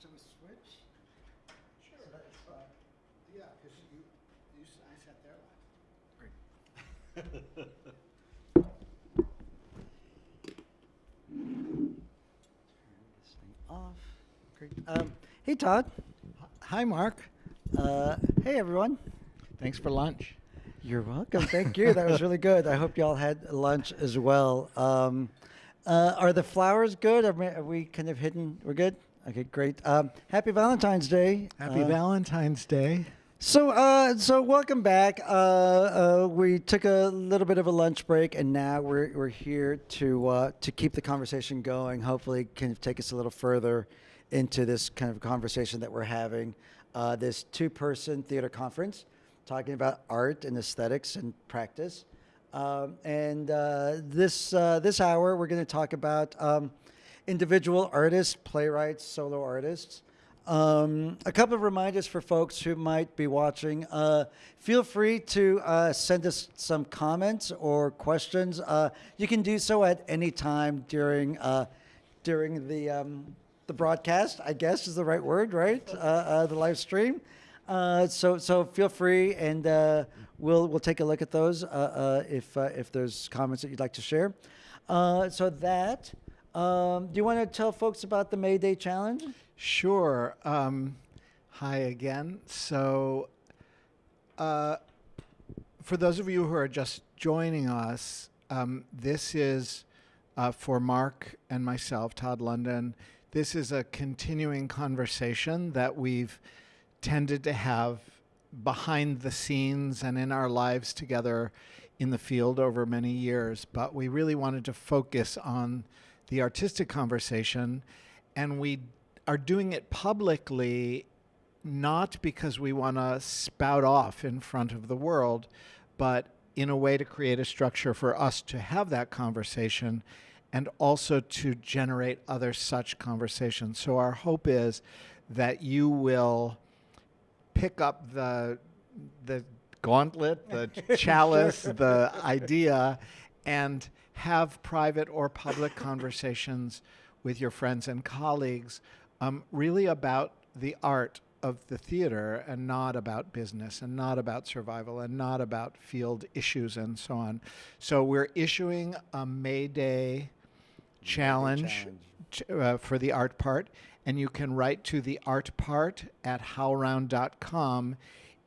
should we switch? Sure. So that's, uh, Yeah, because you, you, s- I sat there last. this thing off. Great. Um, hey, Todd. Hi, Mark. Uh, hey, everyone. Thanks for lunch. You're welcome. Thank you. That was really good. I hope y'all had lunch as well. Um, uh, are the flowers good? Are we, are we kind of hidden? We're good? Okay, great. Um, happy Valentine's Day. Happy Uh, Valentine's Day. So, uh, so welcome back. Uh, uh, we took a little bit of a lunch break, and now we're we're here to uh, to keep the conversation going. Hopefully, can take us a little further into this kind of conversation that we're having. Uh, this two-person theater conference, talking about art and aesthetics and practice. Um, and uh, this uh, this hour, we're going to talk about um, individual artists, playwrights, solo artists. Um, a couple of reminders for folks who might be watching. Uh, feel free to uh, send us some comments or questions. Uh, you can do so at any time during uh, during the um, the broadcast. I guess is the right word, right? Uh, uh, the live stream. So so feel free, and we'll we'll take a look at those if if there's comments that you'd like to share. So that. Um, do you want to tell folks about the May Day challenge? Sure. Um, hi again. So, uh, for those of you who are just joining us, um, this is uh, for Mark and myself, Todd London. This is a continuing conversation that we've tended to have behind the scenes and in our lives together in the field over many years. But we really wanted to focus on the artistic conversation, and we are doing it publicly not because we want to spout off in front of the world, but in a way to create a structure for us to have that conversation and also to generate other such conversations. So our hope is that you will pick up the the gauntlet, the chalice, the idea, and have private or public conversations with your friends and colleagues, um, really about the art of the theater and not about business and not about survival and not about field issues and so on. So we're issuing a May Day challenge, challenge. ch- uh, for the art part, and you can write to the art part at howlround.com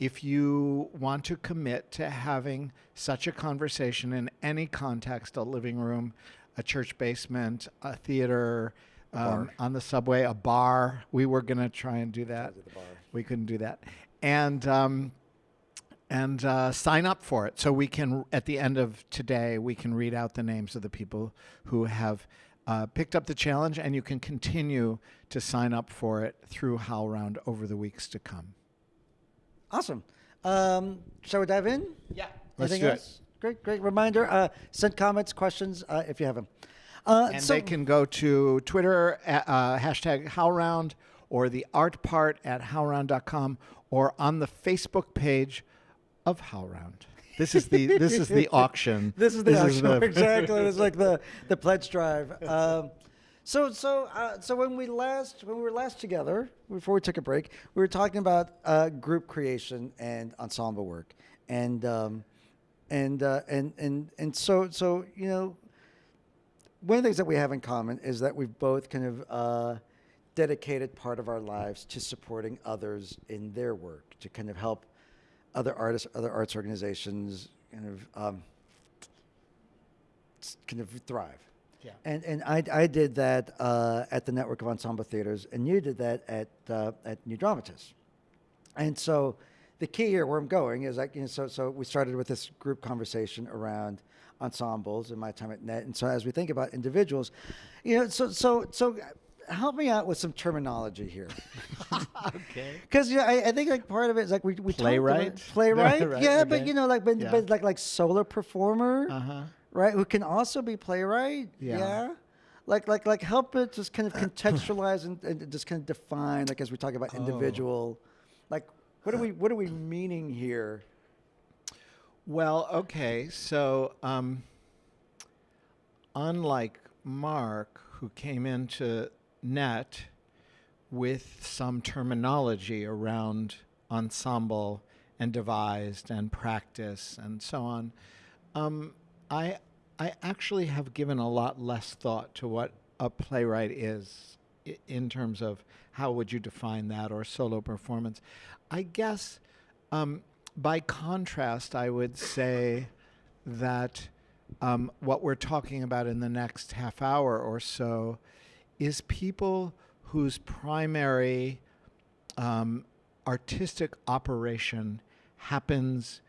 if you want to commit to having such a conversation in any context a living room, a church basement, a theater, um, on the subway, a bar. We were going to try and do that. at the bar. We couldn't do that. And um, and uh, sign up for it. So we can, at the end of today, we can read out the names of the people who have uh, picked up the challenge, and you can continue to sign up for it through HowlRound over the weeks to come. Awesome. Um, shall we dive in? Yeah, let's Anything do else? Great, great reminder. Uh, send comments, questions uh, if you have them. Uh. And so, they can go to Twitter, at, uh, hashtag HowlRound, or the art part at howlround.com, or on the Facebook page of HowlRound. This is the this is the auction. This is the auction. the- exactly. It's like the the pledge drive. Um, so so uh, so when we last when we were last together before we took a break, we were talking about uh, group creation and ensemble work, and um, and uh, and and and so so you know one of the things that we have in common is that we've both kind of uh, dedicated part of our lives to supporting others in their work, to kind of help other artists, other arts organizations, kind of um, kind of thrive. Yeah. And and I, I did that uh, at the network of ensemble theaters, and you did that at uh, at New Dramatists. And so the key here, where I'm going, is like you know, so so we started with this group conversation around ensembles in my time at Net, and so as we think about individuals, you know, so so so help me out with some terminology here. okay. Because you know, I, I think like part of it is like we we talked about- Playwright? playwright, Right, yeah, but you know, like but, Yeah. but like like solo performer, Uh huh. Right? Who can also be playwright, Yeah. Like like like help it just kind of contextualize and, and just kind of define like as we talk about Oh. individual, like what are we what are we meaning here? Well, okay. So, um, unlike Mark, who came into net with some terminology around ensemble and devised and practice and so on. Um, I I actually have given a lot less thought to what a playwright is in terms of how would you define that or solo performance. I guess um, by contrast, I would say that um, what we're talking about in the next half hour or so is people whose primary um, artistic operation happens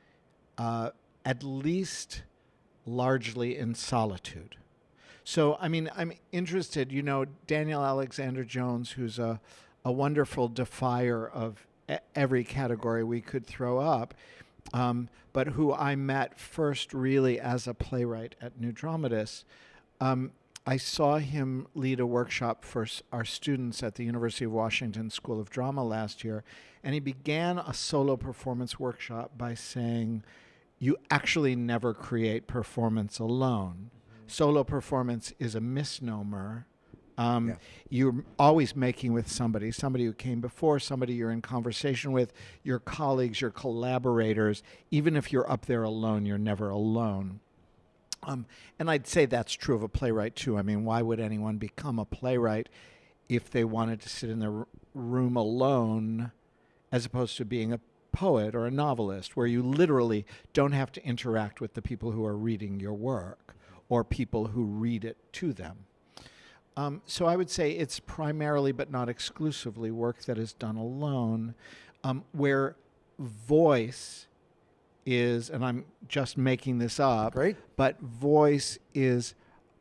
uh, at least largely in solitude. So, I mean, I'm interested, you know, Daniel Alexander Jones, who's a, a wonderful defier of every category we could throw up, um, but who I met first really as a playwright at New Dramatists. Um, I saw him lead a workshop for our students at the University of Washington School of Drama last year, and he began a solo performance workshop by saying, You actually never create performance alone. Solo performance is a misnomer. Um, Yeah. You're always making with somebody, somebody who came before, somebody you're in conversation with, your colleagues, your collaborators. Even if you're up there alone, you're never alone. Um, and I'd say that's true of a playwright too. I mean, why would anyone become a playwright if they wanted to sit in their room alone as opposed to being a poet or a novelist, where you literally don't have to interact with the people who are reading your work or people who read it to them? Um, so I would say it's primarily, but not exclusively, work that is done alone, um, where voice is, and I'm just making this up, Great. but voice is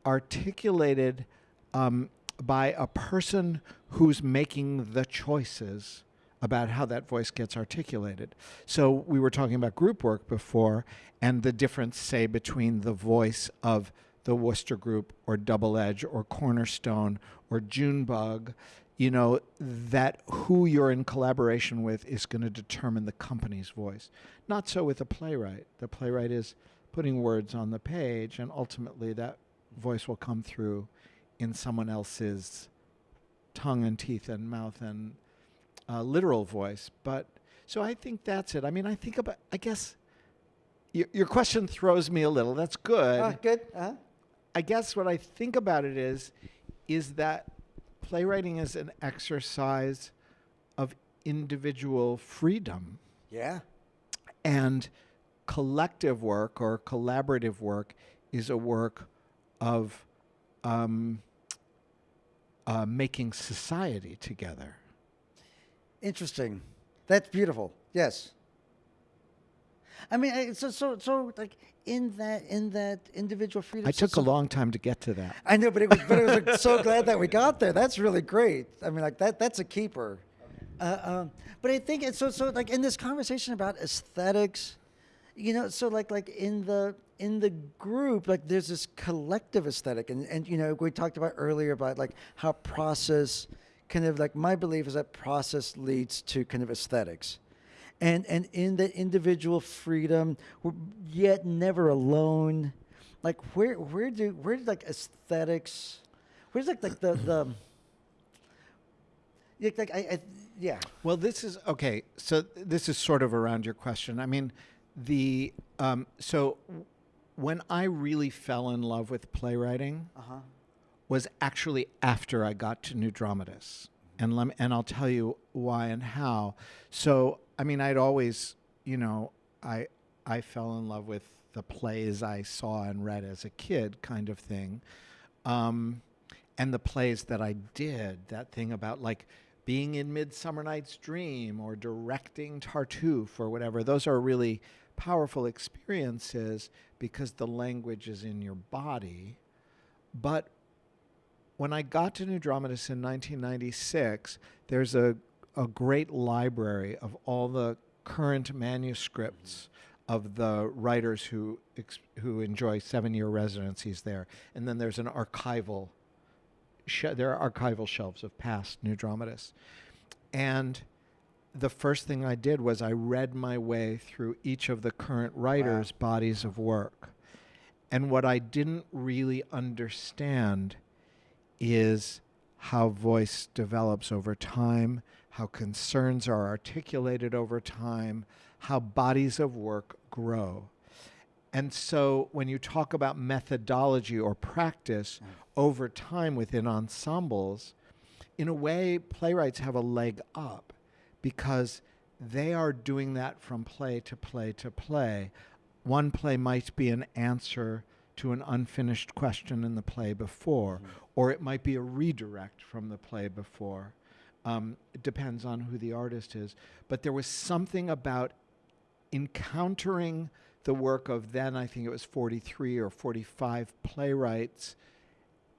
articulated um, by a person who's making the choices about how that voice gets articulated. So we were talking about group work before and the difference, say, between the voice of the Wooster Group or Double Edge or Cornerstone or Junebug, you know, that who you're in collaboration with is going to determine the company's voice. Not so with a playwright. The playwright is putting words on the page, and ultimately that voice will come through in someone else's tongue and teeth and mouth and uh, literal voice. But so I think that's it. I mean, I think about, I guess your, your question throws me a little. That's good. Ah, good. Uh-huh. I guess what I think about it is, is that playwriting is an exercise of individual freedom Yeah. and collective work or collaborative work is a work of um, uh, making society together. Interesting. That's beautiful. Yes. I mean, so so so like in that in that individual freedom. I so- took a long time to get to that. I know, but it was, but it was like, so glad that we got there. That's really great. I mean, like that that's a keeper. Uh, um, but I think it's so so like in this conversation about aesthetics, you know, so like like in the in the group, like there's this collective aesthetic, and and you know we talked about earlier about like how process kind of like my belief is that process leads to kind of aesthetics. And, and in that individual freedom, we're yet never alone. Like where where do where do like aesthetics, where's like like the the yeah, like I, I yeah Well, this is okay. So this is sort of around your question. I mean, the um, so when I really fell in love with playwriting uh huh was actually after I got to New Dramatists, and and I'll tell you why and how. So I mean, I'd always, you know, I I fell in love with the plays I saw and read as a kid, kind of thing. Um, and the plays that I did, that thing about like being in Midsummer Night's Dream or directing Tartuffe or whatever, those are really powerful experiences because the language is in your body. But when I got to New Dramatists in 1996, there's a, a great library of all the current manuscripts of the writers who who enjoy seven-year residencies there, and then there's an archival. There are archival shelves of past New Dramatists, and the first thing I did was I read my way through each of the current writers' bodies of work, and what I didn't really understand is how voice develops over time, how concerns are articulated over time, how bodies of work grow. And so when you talk about methodology or practice mm. over time within ensembles, in a way, playwrights have a leg up because they are doing that from play to play to play. One play might be an answer to an unfinished question in the play before, or it might be a redirect from the play before. Um, it depends on who the artist is. But there was something about encountering the work of then, I think it was 43 or 45 playwrights,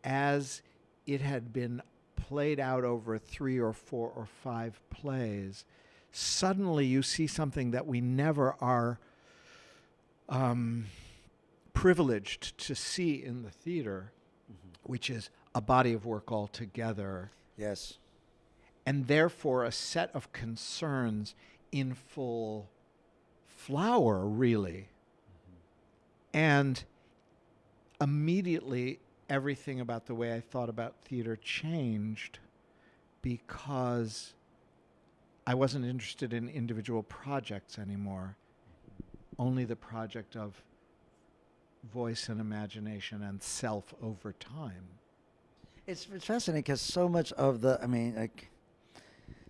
as it had been played out over three or four or five plays. Suddenly, you see something that we never are um, privileged to see in the theater, mm-hmm. which is a body of work altogether. Yes. and therefore a set of concerns in full flower, really. Mm-hmm. And immediately, everything about the way I thought about theater changed because I wasn't interested in individual projects anymore, mm-hmm. only the project of voice and imagination and self over time. It's, it's fascinating because so much of the, I mean, like,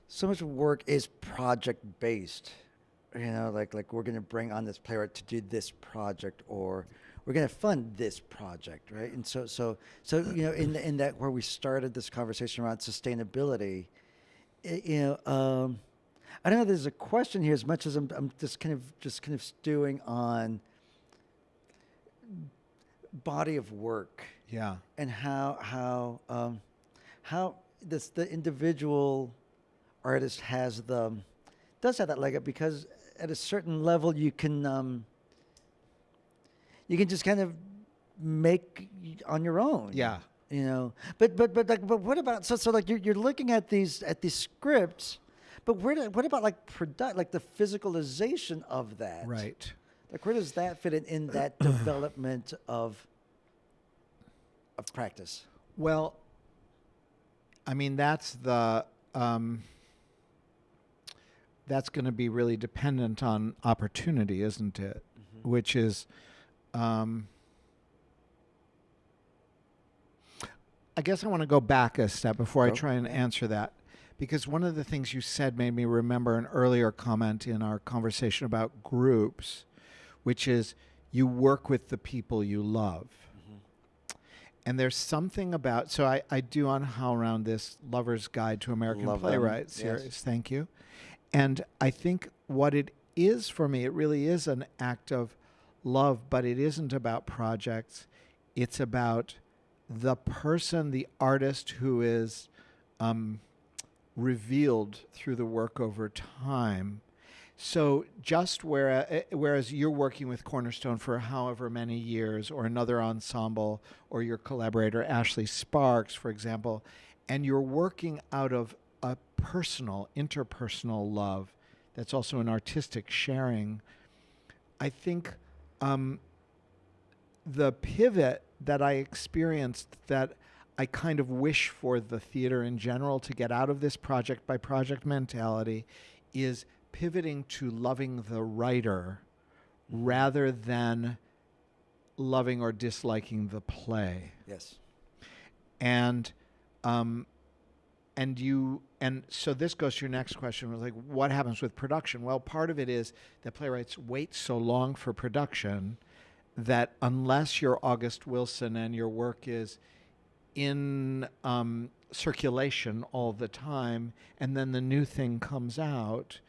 so much work is project based. You know, like like we're going to bring on this playwright to do this project, or we're going to fund this project, right? And so so so you know, in in that where we started this conversation around sustainability, i you know, um, I don't know. There's a question here as much as I'm I'm just kind of just kind of stewing on body of work Yeah. and how how um, how this the individual artist has the does have that leg up because at a certain level you can um, you can just kind of make on your own. Yeah. You know, but but but like, but what about so so like you're you're looking at these at these scripts, but where do, what about like product like the physicalization of that? Right. Like where does that fit in in that development of of practice? Well, I mean that's the um, that's going to be really dependent on opportunity, isn't it? Which is, um, I guess I want to go back a step before I try and answer that, because one of the things you said made me remember an earlier comment in our conversation about groups, which is you work with the people you love. And there's something about so I, I do on HowlRound this Lover's Guide to American Love Playwrights yes. series. Thank you. And I think what it is for me, it really is an act of love, but it isn't about projects. It's about the person, the artist who is um, revealed through the work over time. So just where, eh, whereas you're working with Cornerstone for however many years, or another ensemble, or your collaborator Ashley Sparks, for example, and you're working out of a personal, interpersonal love that's also an artistic sharing. I think um, the pivot that I experienced that I kind of wish for the theater in general to get out of this project by project mentality is pivoting to loving the writer rather than loving or disliking the play Yes. and um, and you and so this goes to your next question was like what happens with production well part of it is that playwrights wait so long for production that unless you're august wilson and your work is in um, circulation all the time and then the new thing comes out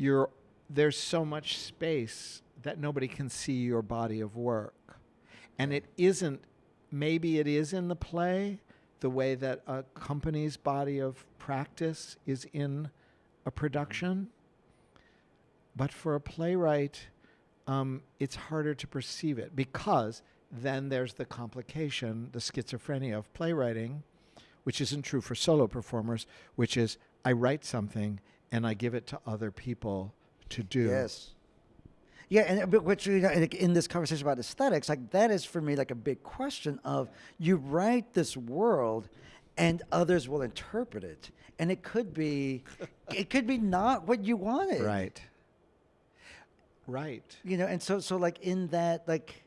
you're there's so much space that nobody can see your body of work. And it isn't maybe it is in the play the way that a company's body of practice is in a production. But for a playwright um, it's harder to perceive it because then there's the complication the schizophrenia of playwriting which isn't true for solo performers which is i write something and i give it to other people to do Yes. Yeah, and but which you know, in this conversation about aesthetics, like that is for me like a big question of you write this world, and others will interpret it, and it could be, it could be not what you wanted, Right. Right. You know, and so so like in that like.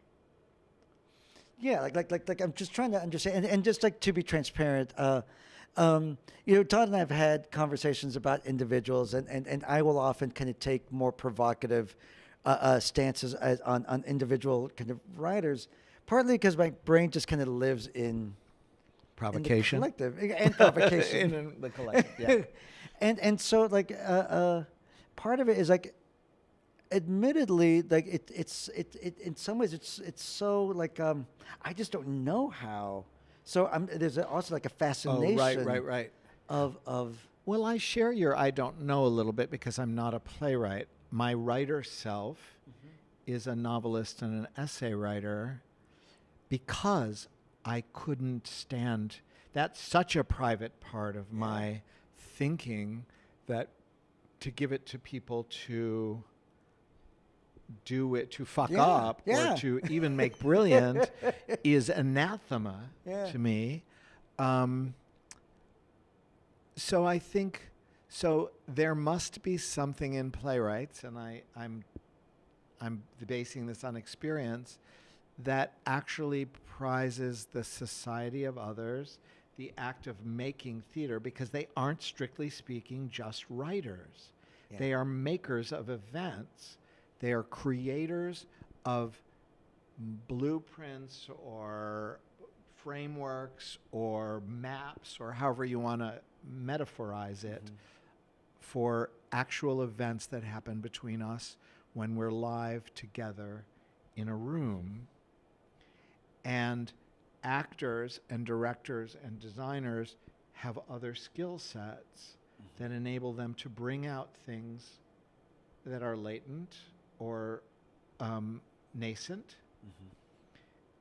Yeah, like like like like I'm just trying to understand, and, and just like to be transparent, uh, um, you know, Todd and I have had conversations about individuals, and, and, and I will often kind of take more provocative uh, uh, stances as, on on individual kind of writers, partly because my brain just kind of lives in in the Provocation. collective and provocation in, in the collective. Yeah. and and so like uh, uh, part of it is like admittedly like it it's it, it in some ways it's it's so like um i just don't know how so i'm there's also like a fascination. oh, right, right, right. of of Well, I share your I don't know a little bit because I'm not a playwright. My writer self mm-hmm. is a novelist and an essay writer because I couldn't stand that's such a private part of my thinking that to give it to people to do it to fuck Yeah, up yeah. or to even make brilliant is anathema Yeah. to me. Um, so I think so there must be something in playwrights, and I, I'm I'm basing this on experience that actually prizes the society of others, the act of making theater, because they aren't strictly speaking just writers. They are makers of events. They are creators of blueprints or frameworks or maps or however you want to metaphorize it mm-hmm. for actual events that happen between us when we're live together in a room. And actors and directors and designers have other skill sets mm-hmm. that enable them to bring out things that are latent or um, nascent.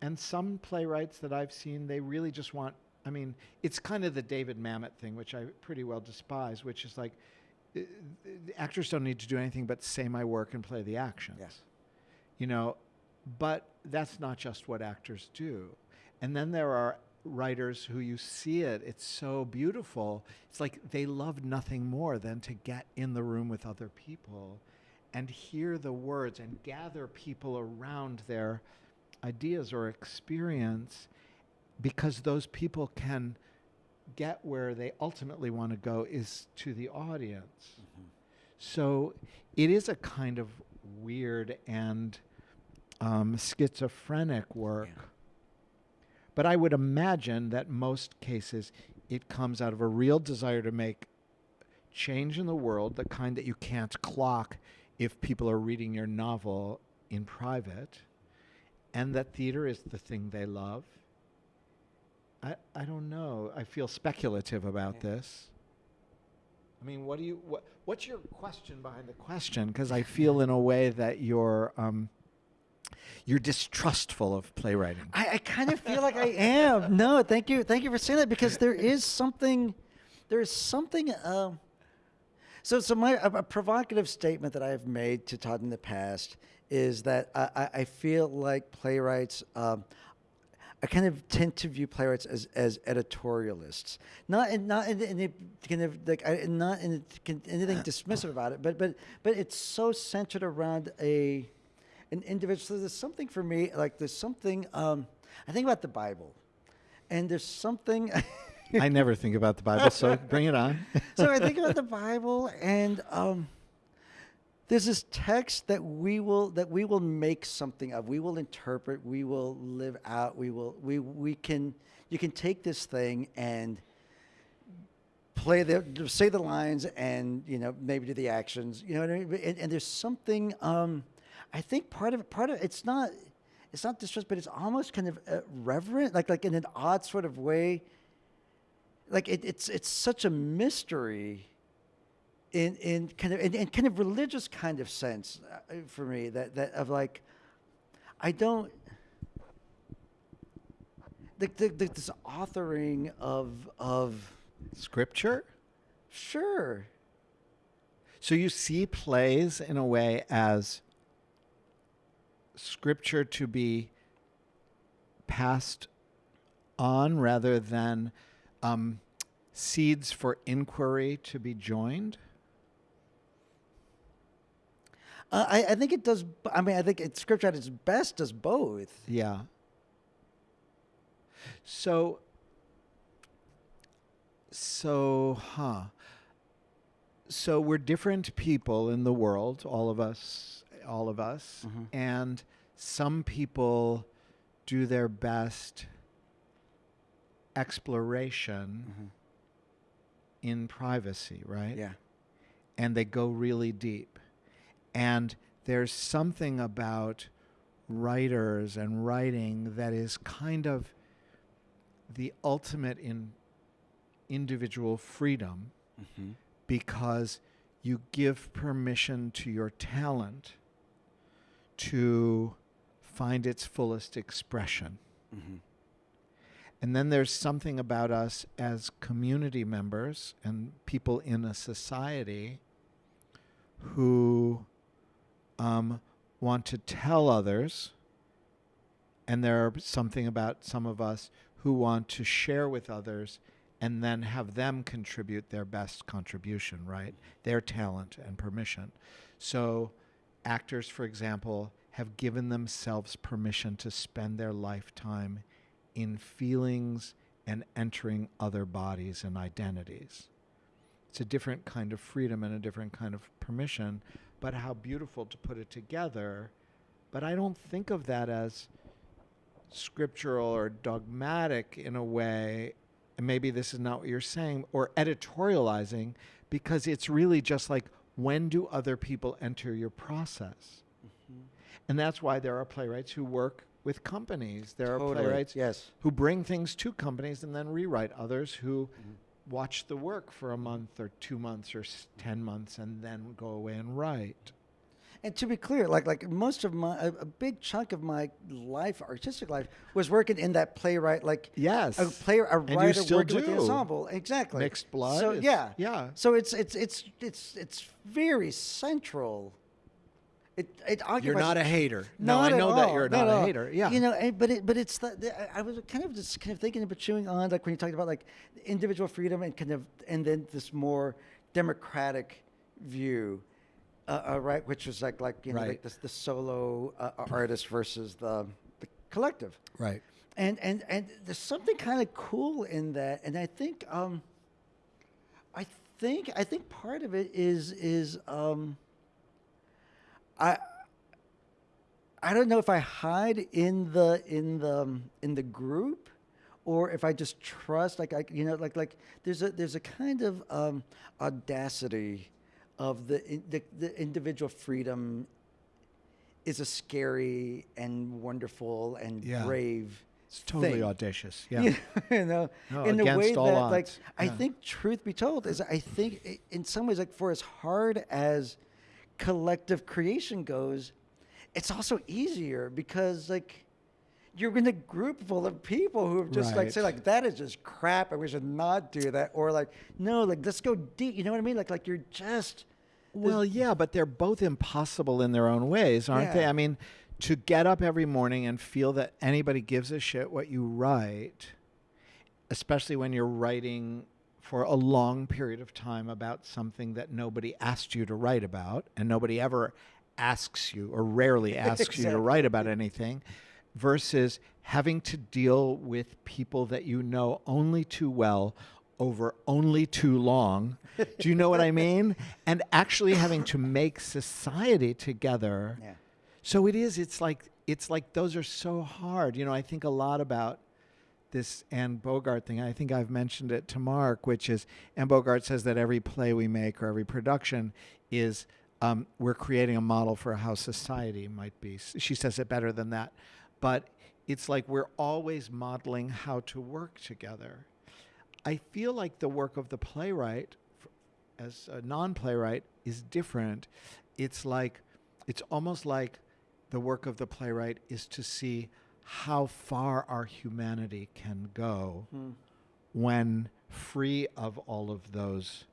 And some playwrights that I've seen, they really just want. I mean, it's kind of the David Mamet thing, which I pretty well despise, which is like, uh, the actors don't need to do anything but say my work and play the actions. Yes. You know, but that's not just what actors do. And then there are writers who you see it, it's so beautiful. It's like they love nothing more than to get in the room with other people and hear the words and gather people around their ideas or experience because those people can get where they ultimately want to go is to the audience. So it is a kind of weird and um, schizophrenic work. Yeah. But I would imagine that most cases it comes out of a real desire to make change in the world, the kind that you can't clock if people are reading your novel in private, and that theater is the thing they love. I, I don't know. I feel speculative about Yeah. this. I mean, what do you what what's your question behind the question? Because I feel in a way that you're um, you're distrustful of playwriting. I, I kind of feel like I am. No, thank you, thank you for saying that because there is something, there is something. Um, so, so my a, a provocative statement that I have made to Todd in the past is that I, I, I feel like playwrights. Um, I kind of tend to view playwrights as, as editorialists, not in, not in, in kind of like I, not in anything dismissive about it, but but but it's so centered around a an individual. So there's something for me like there's something. Um, I think about the Bible, and there's something. I never think about the Bible, so bring it on. so I think about the Bible, and um, there's this text that we will that we will make something of. We will interpret. We will live out. We will we we can. You can take this thing and play the say the lines and you know maybe do the actions. You know what I mean? And, and there's something. Um, I think part of. Part of it's not. It's not distrust, but it's almost kind of uh, reverent, like like in an odd sort of way like it, it's it's such a mystery in in kind of in, in kind of religious kind of sense uh, for me that that of like I don't the, the, the, this authoring of of Scripture? sure So you see plays in a way as scripture to be passed on rather than um, seeds for inquiry to be joined? Uh, I, I think it does. I mean, I think it, scripture at its best does both. Yeah. So, so, huh. So we're different people in the world, all of us, all of us. Mhm. And some people do their best exploration in privacy, right? Yeah. and they go really deep. And there's something about writers and writing that is kind of the ultimate in individual freedom Mm-hmm. because you give permission to your talent to find its fullest expression. Mm-hmm. And then there's something about us as community members and people in a society who um, want to tell others. And there are something about some of us who want to share with others and then have them contribute their best contribution, right? Their talent and permission. So, actors, for example, have given themselves permission to spend their lifetime in feelings and entering other bodies and identities. It's a different kind of freedom and a different kind of permission, but how beautiful to put it together. But I don't think of that as scriptural or dogmatic in a way, and maybe this is not what you're saying, or editorializing, because it's really just like when do other people enter your process? Mm-hmm. And that's why there are playwrights who work with companies. There are playwrights Yes. who bring things to companies and then rewrite. Others who watch the work for a month or two months or s- 10 months and then go away and write. And to be clear, like like most of my a, a big chunk of my life, artistic life, was working in that playwright, like Yes. a player, a you writer working with the ensemble. Exactly. Mixed blood. So yeah, Yeah. So it's it's it's it's it's very central. It it. You're not a hater. No, I know that you're not not a all. hater. Yeah. You know, but it, but it's the, the I was kind of just kind of thinking about chewing on like when you talked about like individual freedom and kind of and then this more democratic view, uh, uh, right? Which was like like you know like Right. the, the solo uh, artist versus the the collective right. and and and there's something kind of cool in that and i think um i think i think part of it is is um i i don't know if i hide in the in the in the group or if i just trust like i you know like like there's a there's a kind of um audacity of the in- the, the individual freedom is a scary and wonderful and Yeah. brave It's totally thing. audacious. Yeah. you know, No, in the way that, all like, odds. I think, truth be told, is I think in some ways, like, for as hard as collective creation goes, it's also easier because, like, you're in a group full of people who have just like say like that is just crap and we should not do that or like no like let's go deep you know what I mean? Like like you're just Well, yeah, but they're both impossible in their own ways, aren't they? I mean, to get up every morning and feel that anybody gives a shit what you write, especially when you're writing for a long period of time about something that nobody asked you to write about and nobody ever asks you or rarely asks you to write about anything versus having to deal with people that you know only too well over only too long. Do you know what I mean? And actually having to make society together. yeah So it is. It's like it's like those are so hard. You know, I think a lot about this Anne Bogart thing. I think I've mentioned it to Mark, which is Anne Bogart says that every play we make or every production is um, we're creating a model for how society might be. She says it better than that, but it's like we're always modeling how to work together. I feel like the work of the playwright, as a non-playwright, is different. It's like it's almost like the work of the playwright is to see how far our humanity can go when free of all of those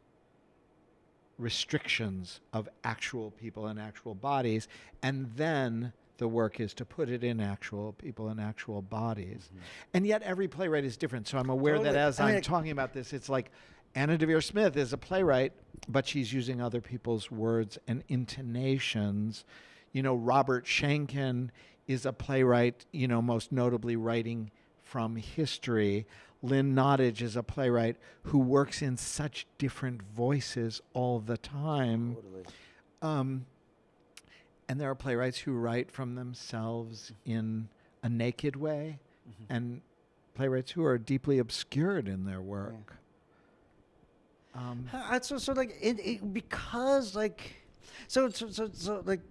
restrictions of actual people and actual bodies and then the work is to put it in actual people in actual bodies. Mm-hmm. And yet every playwright is different. So I'm aware that as I I'm talking about this, it's like Anna Deavere Smith is a playwright, but she's using other people's words and intonations. You know, Robert Schenkkan is a playwright, you know, most notably writing from history. Lynn Nottage is a playwright who works in such different voices all the time. Totally. Um, and there are playwrights who write from themselves in a naked way, and playwrights who are deeply obscured in their work. Um, Uh, so so like it, it because like so so so so like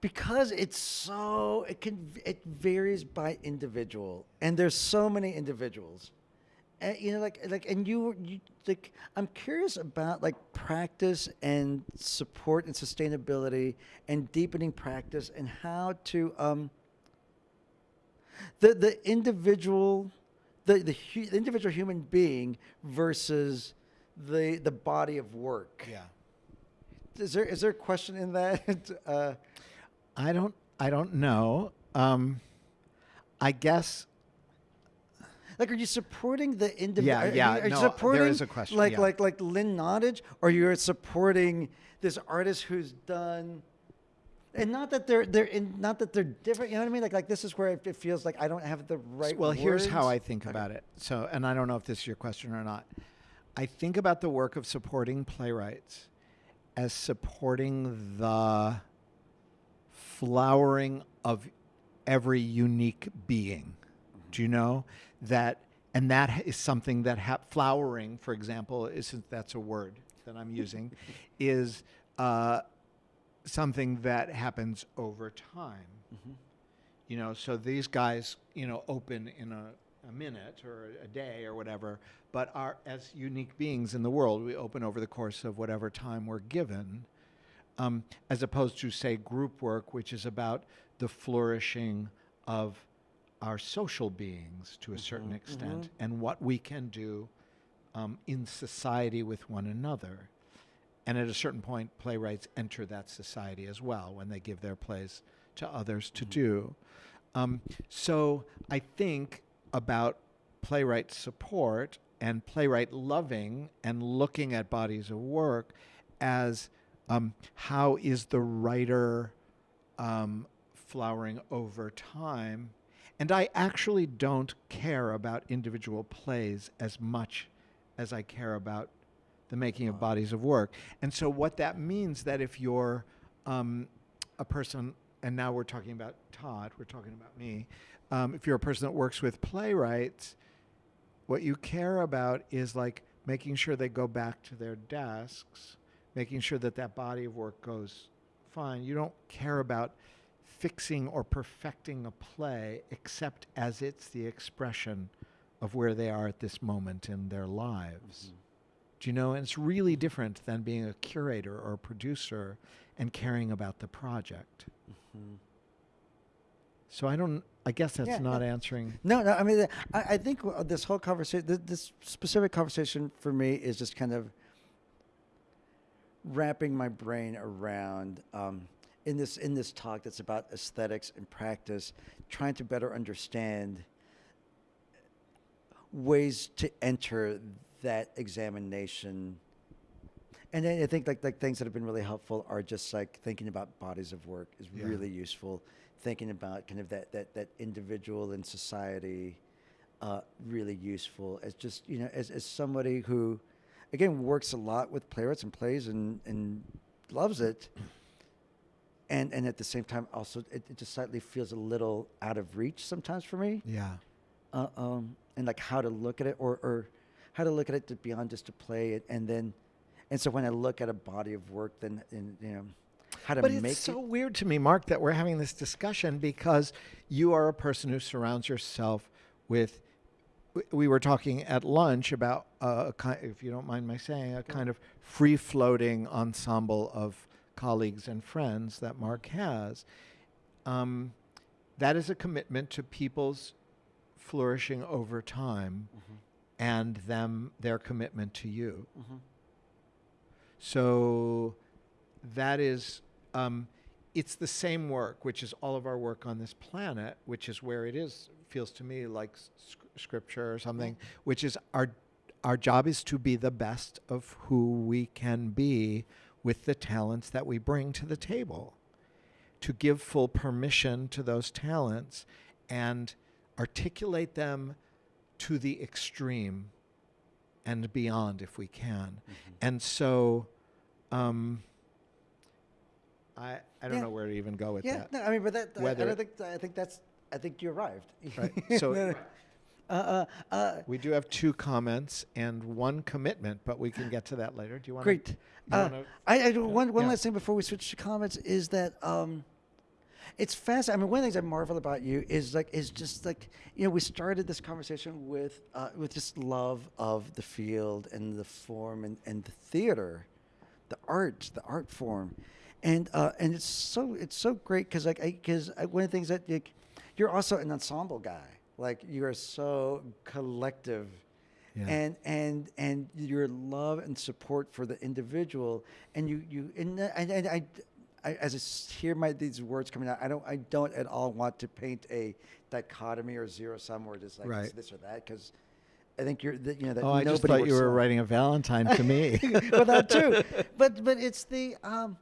because it's so it can it varies by individual and there's so many individuals. And you know like like and you you like i'm curious about like practice and support and sustainability and deepening practice and how to um the the individual the the, hu- the individual human being versus the the body of work. Yeah. is there is there a question in that? Uh I don't. I don't know. Um, I guess. Like, are you supporting the individual? Yeah, yeah, Are you, are no, there supporting is a question, Like, yeah. like, like Lynn Nottage, or you're supporting this artist who's done, and not that they're they're in, not that they're different. You know what I mean? Like, like this is where it feels like I don't have the right. Well, here's how I words. think about it. So, and I don't know if this is your question or not. I think about the work of supporting playwrights as supporting the flowering of every unique being. Do you know that? And that is something that ha- flowering, for example, isn't that's a word that I'm using, is uh, something that happens over time. You know, so these guys, you know, open in a, a minute or a day or whatever, but are as unique beings in the world, we open over the course of whatever time we're given, um, as opposed to, say, group work, which is about the flourishing of our social beings to a certain extent and what we can do um, in society with one another. And at a certain point, playwrights enter that society as well when they give their plays to others to do. Um, so I think about playwright support and playwright loving and looking at bodies of work as um, how is the writer um, flowering over time. And I actually don't care about individual plays as much as I care about the making of bodies of work. And so what that means that if you're um, a person, and now we're talking about Todd, we're talking about me. Um, if you're a person that works with playwrights, what you care about is like making sure they go back to their desks, making sure that that body of work goes fine. You don't care about fixing or perfecting a play except as it's the expression of where they are at this moment in their lives. Mm-hmm. Do you know? And it's really different than being a curator or a producer and caring about the project. Mm-hmm. So I don't. I guess that's Yeah, not no. answering. No, no. I mean, I, I think this whole conversation, th- this specific conversation for me is just kind of wrapping my brain around um, in this in this talk that's about aesthetics and practice, trying to better understand ways to enter that examination. And then I think like like things that have been really helpful are just like thinking about bodies of work is Yeah. really useful. Thinking about kind of that that that individual in society, uh, really useful. As just you know, as as somebody who, again, works a lot with playwrights and plays and and loves it. And and at the same time, also it, it just slightly feels a little out of reach sometimes for me Yeah. uh, um, and like how to look at it or, or how to look at it to beyond just to play it and then and so when i look at a body of work then and, you know how to But make it's so it weird to me, Mark, that we're having this discussion because you are a person who surrounds yourself with. We were talking at lunch about uh, a kind, if you don't mind my saying, a kind of free-floating ensemble of colleagues and friends that Mark has. Um, that is a commitment to people's flourishing over time, and them their commitment to you. So that is, um, it's the same work, which is all of our work on this planet, which is where it is feels to me like s- scripture or something, which is our our job is to be the best of who we can be with the talents that we bring to the table. To give full permission to those talents and articulate them to the extreme and beyond if we can. And so um, I I don't Yeah. know where to even go with Yeah, that. no, I mean, but that I- I, think I think that's I think you arrived. Right. So uh, uh, uh, we do have two comments and one commitment, but we can get to that later. Do you want great. to? Uh, wanna- I, I do- one one yeah. last thing before we switch to comments is that um, it's fascinating. I mean, one of the things I marvel about you is like is just like you know we started this conversation with uh, with just love of the field and the form and, and the theater, the art, the art form, and uh, and it's so it's so great because like because one of the things that like, you're also an ensemble guy. Like you are so collective Yeah. and and and your love and support for the individual and you you and, and, and I, I as I hear my these words coming out I don't I don't at all want to paint a dichotomy or zero sum where it's like Right. this or that because I think you're that you know that oh, I just thought you were writing a Valentine to me. well that too but but it's the um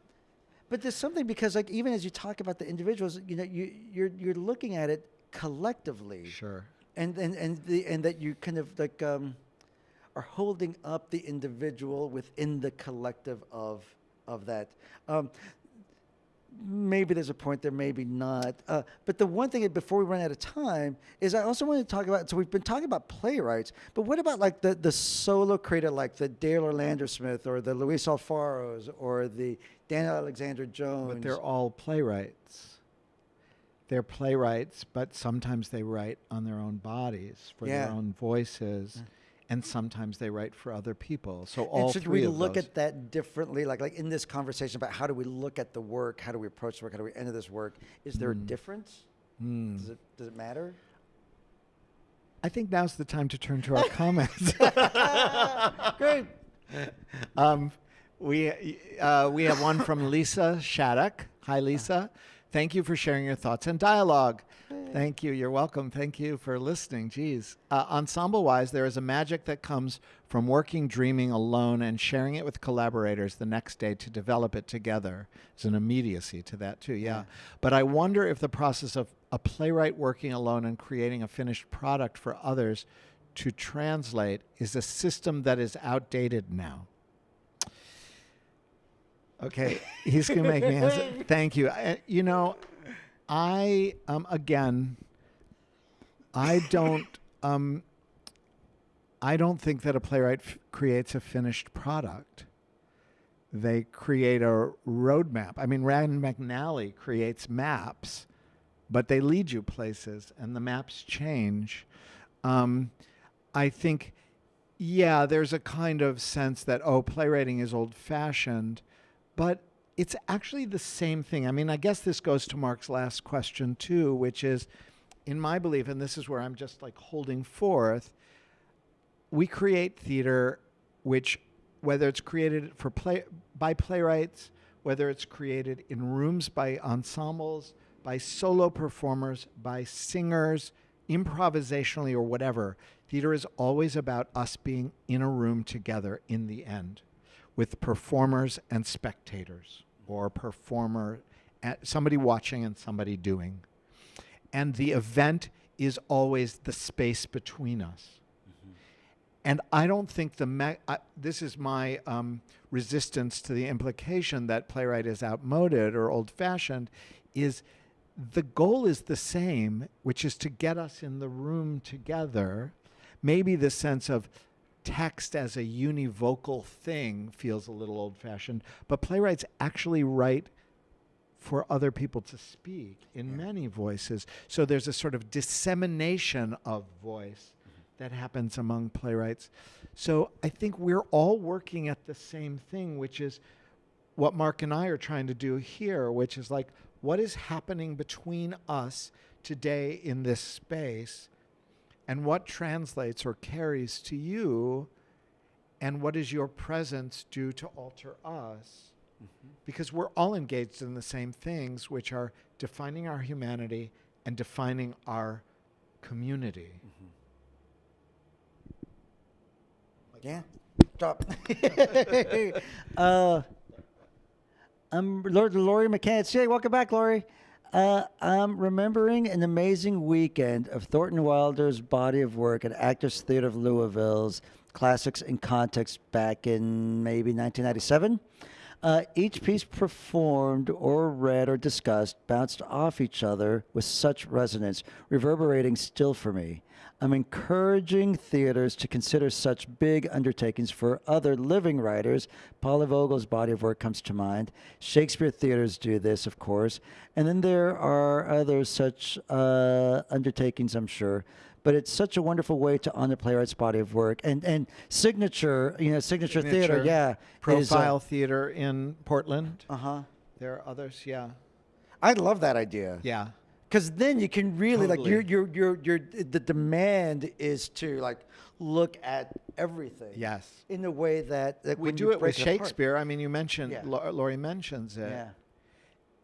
but there's something because like even as you talk about the individuals you know you you're you're looking at it collectively sure. and and and the and that you kind of like um are holding up the individual within the collective of of that um maybe there's a point there maybe not uh, but the one thing before we run out of time is i also want to talk about so we've been talking about playwrights but what about like the the solo creator like the Dael Orlandersmith or the luis alfaros or the daniel alexander jones But they're all playwrights. They're playwrights, but sometimes they write on their own bodies for Yeah. their own voices, and sometimes they write for other people. So all and should three we look those. at that differently? Like, like in this conversation about how do we look at the work? How do we approach the work? How do we enter this work? Is there a Mm. difference? Hmm. Does it does it matter? I think now's the time to turn to our comments. Great. um, we uh, we have one from Lisa Shattuck. Hi, Lisa. Thank you for sharing your thoughts and dialogue. Thank you. You're welcome. Thank you for listening. Geez. Uh, ensemble wise, there is a magic that comes from working, dreaming alone, and sharing it with collaborators the next day to develop it together. There's an immediacy to that, too. Yeah. Yeah. But I wonder if the process of a playwright working alone and creating a finished product for others to translate is a system that is outdated now. Okay, he's going to make me answer. Thank you. I, you know, I um again, I don't um. I don't think that a playwright f- creates a finished product. They create a roadmap. I mean, Rand McNally creates maps, but they lead you places, and the maps change. Um, I think, yeah, there's a kind of sense that oh, playwriting is old-fashioned, but it's actually the same thing. I mean, I guess this goes to Mark's last question too, which is, in my belief, and this is where I'm just like holding forth. We create theater, which, whether it's created for play by playwrights, whether it's created in rooms by ensembles, by solo performers, by singers, improvisationally or whatever, theater is always about us being in a room together in the end with performers and spectators or performer somebody watching and somebody doing. And the event is always the space between us. And i don't think the I, this is my um, resistance to the implication that playwright is outmoded or old-fashioned is the goal is the same which is to get us in the room together. Maybe the sense of text as a univocal thing feels a little old fashioned, but playwrights actually write for other people to speak in many voices. So there's a sort of dissemination of voice mm-hmm. that happens among playwrights. So I think we're all working at the same thing, which is what Mark and I are trying to do here, which is like, what is happening between us today in this space? And what translates or carries to you, and what does your presence do to alter us? because we're all engaged in the same things, which are defining our humanity and defining our community. Yeah. Stop. uh, I'm Lord Laurie McCants. Hey, welcome back, Laurie. Uh, I'm remembering an amazing weekend of Thornton Wilder's body of work at Actors Theater of Louisville's Classics in Context back in maybe 1997. Uh, each piece performed or read or discussed bounced off each other with such resonance, reverberating still for me. I'm encouraging theaters to consider such big undertakings for other living writers. Paula Vogel's body of work comes to mind. Shakespeare theaters do this, of course. And then there are other such uh, undertakings, I'm sure. But it's such a wonderful way to honor playwright's body of work. And and signature, you know, signature, theater, yeah. Profile theater in Portland. Uh huh. There are others, yeah. I love that idea. Yeah. Because then you can really like Totally. your your your your the demand is to like look at everything. Yes. In a way that, that We do it with break apart- Shakespeare. I mean, you mentioned, Yeah. Laurie mentions it. Yeah.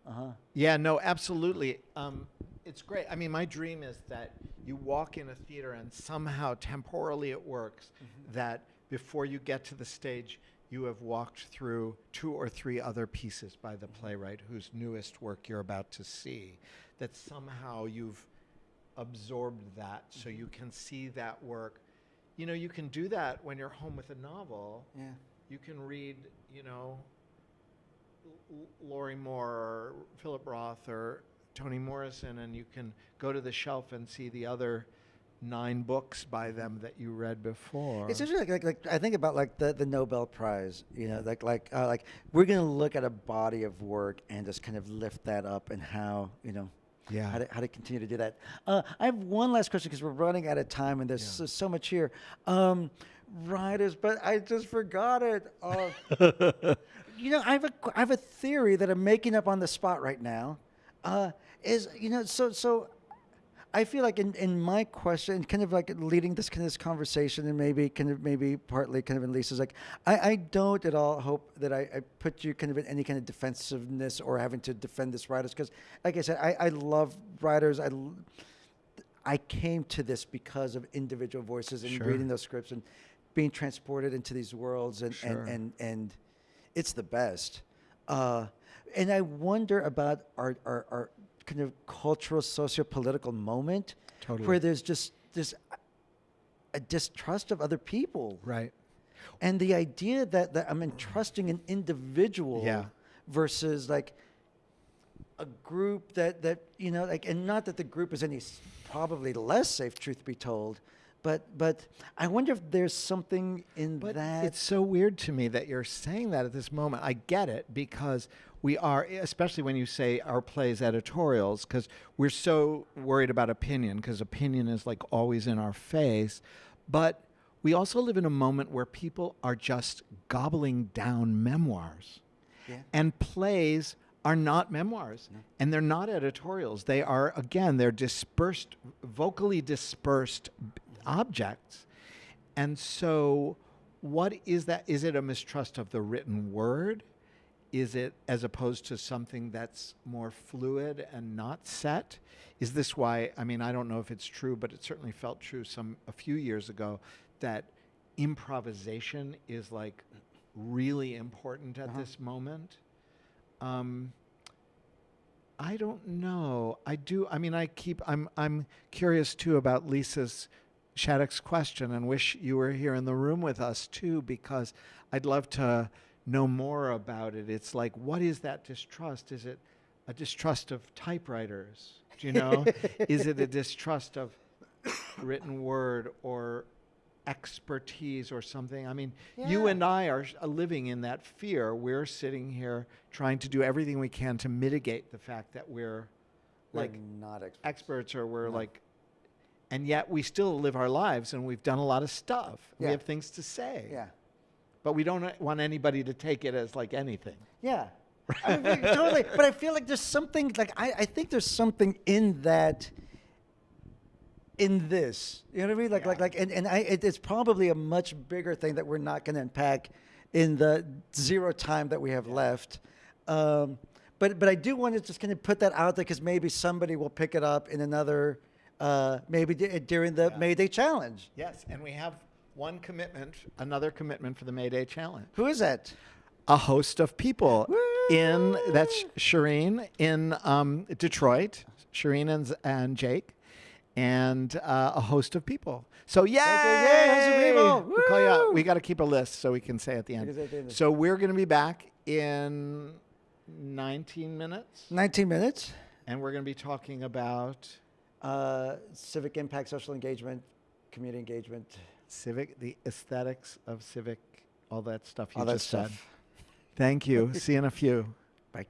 Uh huh. Yeah, no, absolutely. Um, it's great. I mean, my dream is that you walk in a theater and somehow temporally it works mm-hmm. that before you get to the stage, you have walked through two or three other pieces by the mm-hmm. playwright whose newest work you're about to see. That somehow you've absorbed that so mm-hmm. you can see that work. You know, you can do that when you're home with a novel Yeah. you can read, you know, L- Lorrie Moore or Philip Roth or Toni Morrison, and you can go to the shelf and see the other nine books by them that you read before. It's interesting. Like, like, like I think about like the, the Nobel Prize. You know, like like uh, like we're gonna look at a body of work and just kind of lift that up and how you know. Yeah. How to, how to continue to do that. Uh, I have one last question because we're running out of time and there's Yeah. so, so much here. Um, writers, but I just forgot it. Uh, you know, I have a I have a theory that I'm making up on the spot right now. Uh, is you know, so so I feel like in, in my question, kind of like leading this kind of this conversation, and maybe kind of maybe partly kind of in Lisa's, like I, I don't at all hope that I, I put you kind of in any kind of defensiveness or having to defend this writers because, like I said, I, I love writers. I I came to this because of individual voices and Sure. reading those scripts and being transported into these worlds and Sure. and, and and it's the best. Uh, and I wonder about our, our, our kind of cultural, socio-political moment Totally. where there's just this a distrust of other people. right. And the idea that, that I'm entrusting an individual Yeah. versus like a group that, that, you know, like, and not that the group is any probably less safe, truth be told, but, but I wonder if there's something in But that. it's so weird to me that you're saying that at this moment. I get it because we are, especially when you say our plays editorials, because we're so worried about opinion, because opinion is like always in our face. But we also live in a moment where people are just gobbling down memoirs. Yeah. And plays are not memoirs and they're not editorials. They are, again, they're dispersed, vocally dispersed objects. And so, what is that? Is it a mistrust of the written word? Is it as opposed to something that's more fluid and not set? Is this why? I mean, I don't know if it's true, but it certainly felt true some a few years ago that improvisation is like really important at this moment. Um, I don't know. I do. I mean, I keep. I'm. I'm curious too about Lisa's Shattuck's question, and wish you were here in the room with us too, because I'd love to know more about it. It's like, what is that distrust? Is it a distrust of typewriters? Do you know? is it a distrust of written word or expertise or something? I mean, you and I are uh, living in that fear. We're sitting here trying to do everything we can to mitigate the fact that we're We're like not experts. experts or we're No. like and yet we still live our lives and we've done a lot of stuff. We have things to say. Yeah. But we don't want anybody to take it as like anything. Yeah. I mean, totally. But I feel like there's something like I, I think there's something in that in this. You know what I mean? Like like Yeah. like and, and I it, it's probably a much bigger thing that we're not gonna unpack in the zero time that we have left. Um, but but I do want to just kind of put that out there because maybe somebody will pick it up in another, uh, maybe d- during the Yeah. May Day challenge. Yes, and we have one commitment, another commitment for the May Day Challenge. Who is that? A host of people in that's Shireen in um, Detroit, Shireen and, and Jake, and uh, a host of people. So yay! yay, host of people. We call you out. We got to keep a list so we can say at the can say at the end. end. So we're going to be back in 19 minutes, 19 minutes. and we're going to be talking about Uh, civic impact, social engagement, community engagement, civic, the aesthetics of civic, all that stuff you all that just said. stuff. Thank you. See you in a few. Bye.